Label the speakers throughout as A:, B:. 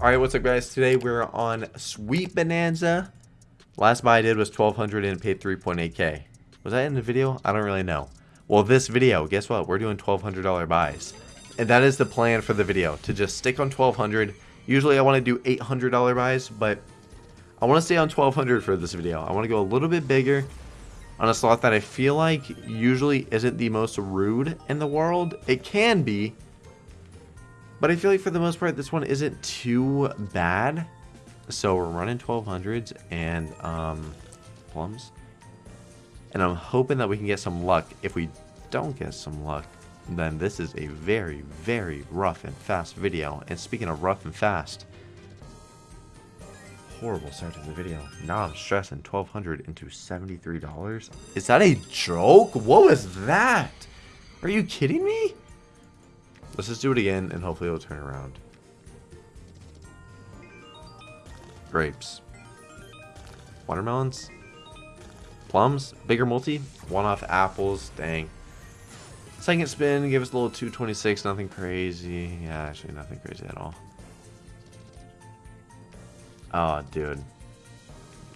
A: Alright, what's up guys? Today we're on Sweet Bonanza. Last buy I did was 1200 and paid 3.8k. Was that in the video? I don't really know. Well, this video, guess what? We're doing $1,200 buys. And that is the plan for the video, to just stick on 1200 Usually I want to do $800 buys, but I want to stay on 1200 for this video. I want to go a little bit bigger on a slot that I feel like usually isn't the most rude in the world. It can be, but I feel like for the most part, this one isn't too bad. So we're running 1200s and um, plums. And I'm hoping that we can get some luck. If we don't get some luck, then this is a very, very rough and fast video. And speaking of rough and fast, horrible start to the video. Now I'm stressing 1200 into $73. Is that a joke? What was that? Are you kidding me? Let's just do it again and hopefully it'll turn around. Grapes. Watermelons. Plums. Bigger multi. One off apples. Dang. Second spin. Give us a little 226. Nothing crazy. Yeah, actually nothing crazy at all. Oh, dude.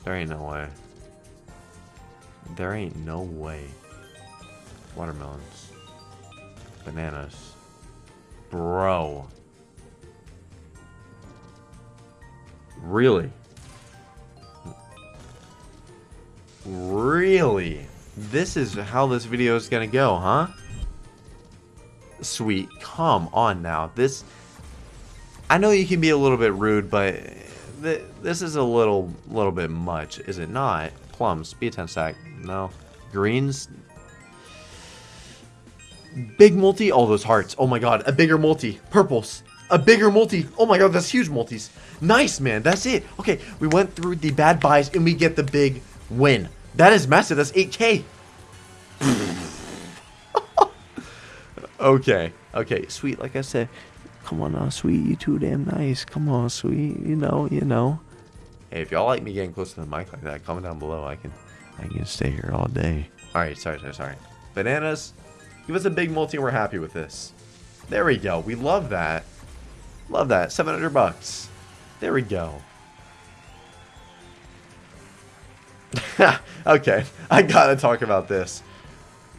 A: There ain't no way. There ain't no way. Watermelons. Bananas. Bro. Really? Really? This is how this video is gonna go, huh? Sweet. Come on now. This... I know you can be a little bit rude, but th this is a little little bit much, is it not? Plums. Be a 10 stack. No. Greens. Big multi. All those hearts. Oh my god. A bigger multi. Purples. A bigger multi. Oh my god, that's huge multis. Nice, man. That's it. Okay, we went through the bad buys and we get the big win. That is massive. That's 8k. okay. Okay, sweet. Like I said, come on now, sweet. You too damn nice. Come on, sweet. You know, you know. Hey, if y'all like me getting close to the mic like that, comment down below. I can, I can stay here all day. All right, sorry, sorry, sorry. Bananas. Give us a big multi. and We're happy with this. There we go. We love that. Love that. 700 bucks. There we go. okay, I gotta talk about this.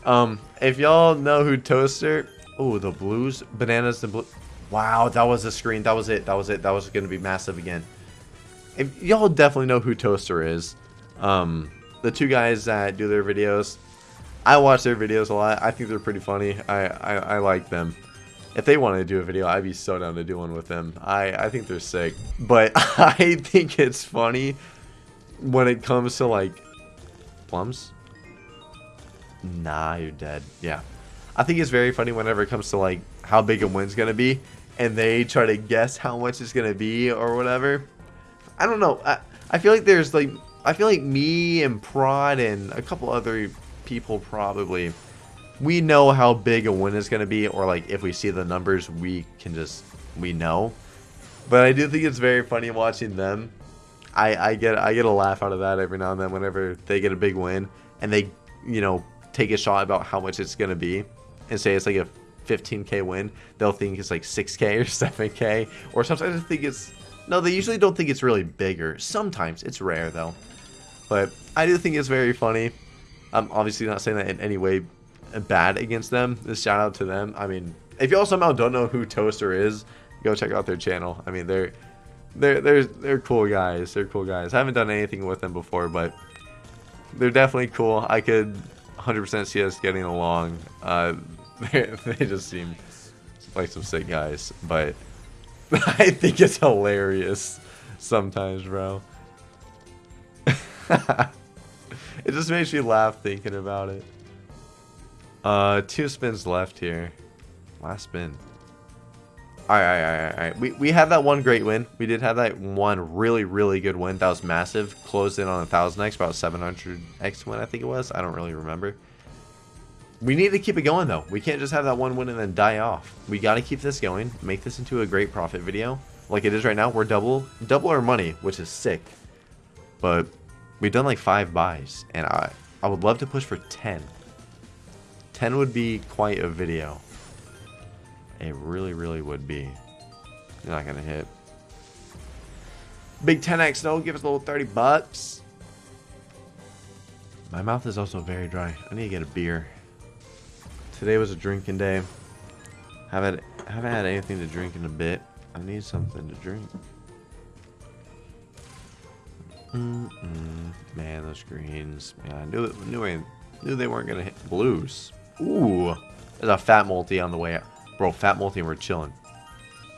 A: Um, if y'all know who Toaster... Oh, the blues? Bananas and blue... Wow, that was the screen. That was it. That was it. That was gonna be massive again. If y'all definitely know who Toaster is. Um, the two guys that do their videos. I watch their videos a lot. I think they're pretty funny. I, I, I like them. If they wanted to do a video, I'd be so down to do one with them. I, I think they're sick. But I think it's funny when it comes to like plums. Nah, you're dead. Yeah. I think it's very funny whenever it comes to like how big a win's gonna be and they try to guess how much it's gonna be or whatever. I don't know. I, I feel like there's like I feel like me and Prod and a couple other people probably we know how big a win is going to be or like if we see the numbers we can just we know. But i do think it's very funny watching them. I i get i get a laugh out of that every now and then whenever they get a big win and they you know take a shot about how much it's going to be and say it's like a 15k win they'll think it's like 6k or 7k or sometimes i think it's no they usually don't think it's really bigger. Sometimes it's rare though. But i do think it's very funny i'm obviously not saying that in any way bad against them. This shout out to them. I mean, if y'all somehow don't know who Toaster is, go check out their channel. I mean, they're they're they're they're cool guys. They're cool guys. I haven't done anything with them before, but they're definitely cool. I could 100% see us getting along. Uh, they, they just seem like some sick guys, but I think it's hilarious sometimes, bro. it just makes me laugh thinking about it. Uh, two spins left here. Last spin. Alright, alright, alright, We, we had that one great win. We did have that one really, really good win. That was massive. Closed in on 1000x, about 700x win, I think it was. I don't really remember. We need to keep it going, though. We can't just have that one win and then die off. We got to keep this going. Make this into a great profit video. Like it is right now. We're double, double our money, which is sick. But we've done like five buys. And I, I would love to push for 10. 10 would be quite a video. It really, really would be. You're not going to hit. Big 10x, no, give us a little 30 bucks. My mouth is also very dry. I need to get a beer. Today was a drinking day. Haven't haven't had anything to drink in a bit. I need something to drink. Mm -mm. Man, those greens. Man, I knew knew I knew they weren't gonna hit blues. Ooh, there's a fat multi on the way. Bro, fat multi, and we're chilling.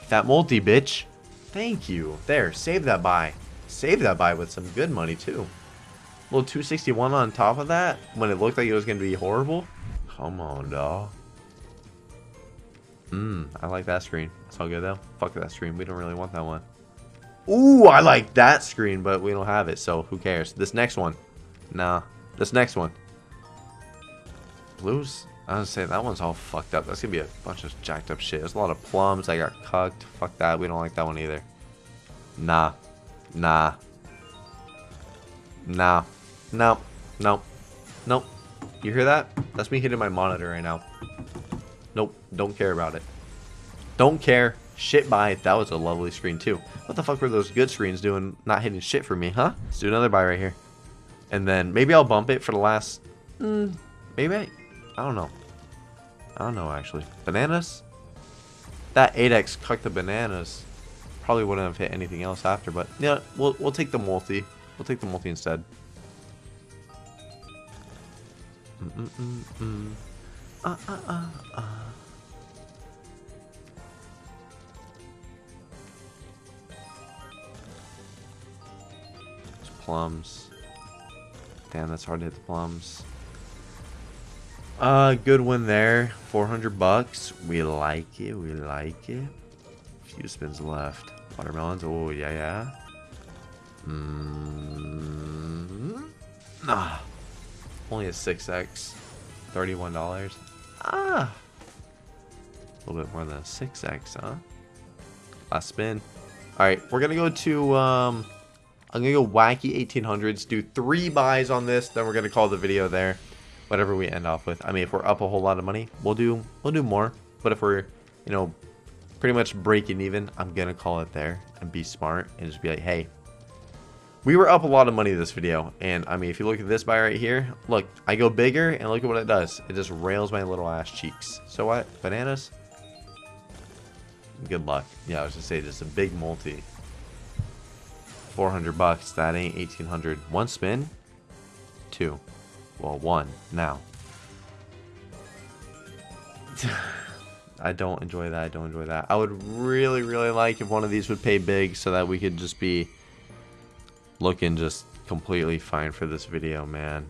A: Fat multi, bitch. Thank you. There, save that buy. Save that buy with some good money too. Little 261 on top of that when it looked like it was gonna be horrible. Come on, dawg. Mmm, I like that screen. It's all good though. Fuck that screen. We don't really want that one. Ooh, I like that screen, but we don't have it, so who cares? This next one. Nah. This next one. Blues? I was say that one's all fucked up. That's gonna be a bunch of jacked up shit. There's a lot of plums. I got cucked. Fuck that. We don't like that one either. Nah. Nah. Nah. No. Nope. Nope. You hear that? That's me hitting my monitor right now. Nope. Don't care about it. Don't care. Shit buy. That was a lovely screen too. What the fuck were those good screens doing not hitting shit for me, huh? Let's do another buy right here. And then maybe I'll bump it for the last... Mm, maybe I... I don't know. I don't know, actually. Bananas? That 8x cut the bananas. Probably wouldn't have hit anything else after, but yeah, we'll, we'll take the multi. We'll take the multi instead. Mm -mm plums. Damn, that's hard to hit the plums. Uh, good one there. 400 bucks. We like it. We like it. Few spins left. Watermelons. Oh, yeah, yeah. Mm. Ah. Only a 6x. $31. Ah. A little bit more than a 6x, huh? Last spin. Alright, we're going to go to... um. I'm going to go wacky 1800s, do three buys on this, then we're going to call the video there. Whatever we end off with. I mean, if we're up a whole lot of money, we'll do we'll do more. But if we're, you know, pretty much breaking even, I'm going to call it there and be smart and just be like, hey, we were up a lot of money this video. And, I mean, if you look at this buy right here, look, I go bigger and look at what it does. It just rails my little ass cheeks. So what? Bananas? Good luck. Yeah, I was going to say, just a big multi. 400 bucks. That ain't 1800. One spin? Two. Well, one. Now. I don't enjoy that. I don't enjoy that. I would really, really like if one of these would pay big so that we could just be looking just completely fine for this video, man.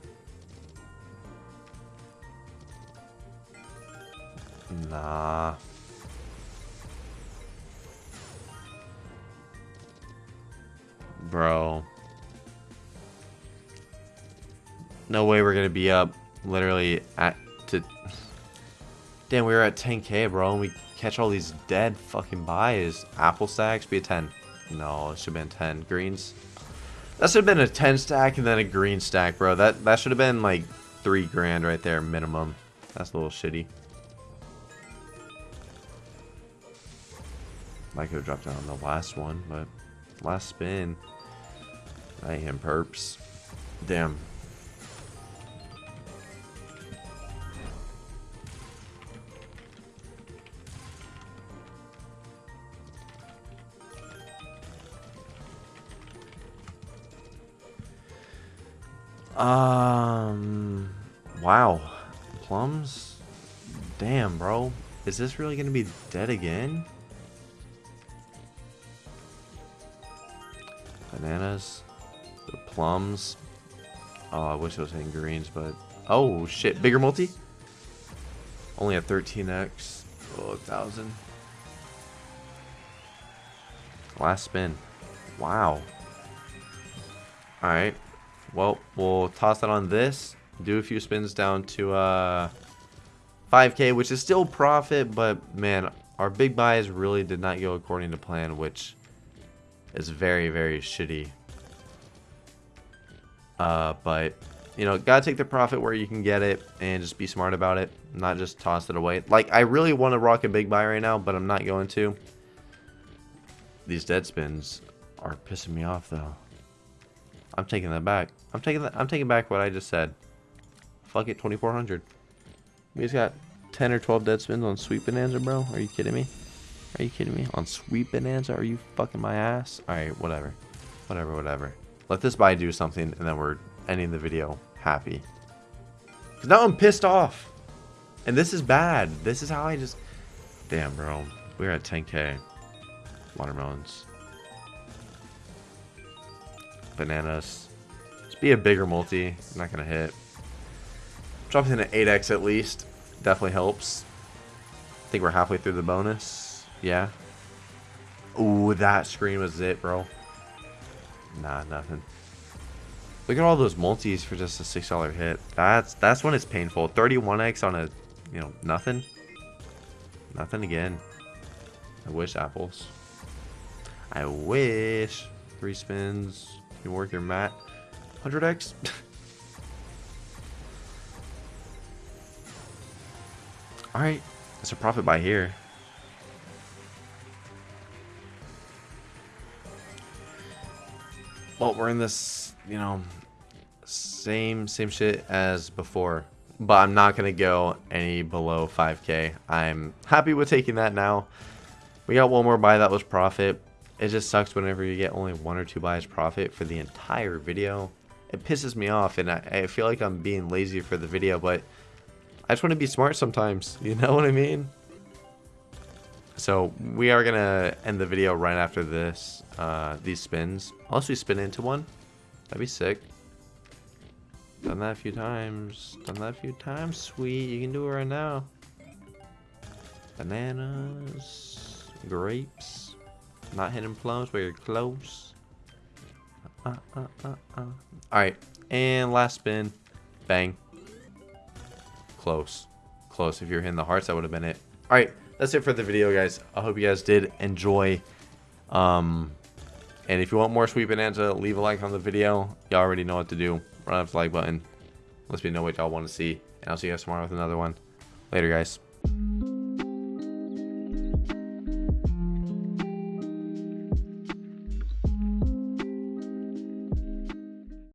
A: Nah. Bro. No way we're gonna be up literally at to Damn, we were at 10k, bro, and we catch all these dead fucking buys. Apple stacks be a 10. No, it should have been 10. Greens. That should have been a 10 stack and then a green stack, bro. That that should have been like three grand right there minimum. That's a little shitty. Might could have dropped down on the last one, but last spin. I am perps. Damn. Um, wow. Plums? Damn, bro. Is this really going to be dead again? Bananas? Plums. Oh, I wish I was hitting greens, but... Oh, shit. Bigger multi? Only at 13x. Oh, 1,000. Last spin. Wow. Alright. Well, we'll toss that on this. Do a few spins down to uh, 5k, which is still profit, but man, our big buys really did not go according to plan, which is very, very shitty. Uh, but, you know, gotta take the profit where you can get it and just be smart about it, not just toss it away. Like, I really want to rock a big buy right now, but I'm not going to. These dead spins are pissing me off though. I'm taking that back. I'm taking that. I'm taking back what I just said. Fuck it, 2400. We just got 10 or 12 dead spins on Sweet Bonanza, bro. Are you kidding me? Are you kidding me? On Sweet Bonanza? Are you fucking my ass? Alright, whatever. Whatever, whatever. Let this buy do something, and then we're ending the video happy. Because now I'm pissed off. And this is bad. This is how I just... Damn, bro. We're at 10k. Watermelons. Bananas. Just be a bigger multi. I'm not going to hit. Drop in an 8x at least. Definitely helps. I think we're halfway through the bonus. Yeah. Ooh, that screen was it, bro. Nah, nothing. Look at all those multis for just a six dollar hit. That's that's when it's painful. 31x on a, you know, nothing. Nothing again. I wish apples. I wish three spins. You work your mat. 100x. All right, it's a profit buy here. Well, we're in this, you know, same same shit as before, but I'm not gonna go any below 5k. I'm happy with taking that now. We got one more buy that was profit. It just sucks whenever you get only one or two buys profit for the entire video. It pisses me off, and I, I feel like I'm being lazy for the video, but I just want to be smart sometimes. You know what I mean? So we are gonna end the video right after this, uh, these spins. Unless we spin into one, that'd be sick. Done that a few times. Done that a few times. Sweet, you can do it right now. Bananas, grapes, not hitting plums, but you're close. Uh, uh, uh, uh. All right, and last spin, bang. Close, close. If you're hitting the hearts, that would have been it. All right that's it for the video, guys. I hope you guys did enjoy. Um, and if you want more Sweet Bonanza, leave a like on the video. Y'all already know what to do. Run up the like button. Let's me know what y'all want to see. And I'll see you guys tomorrow with another one. Later, guys.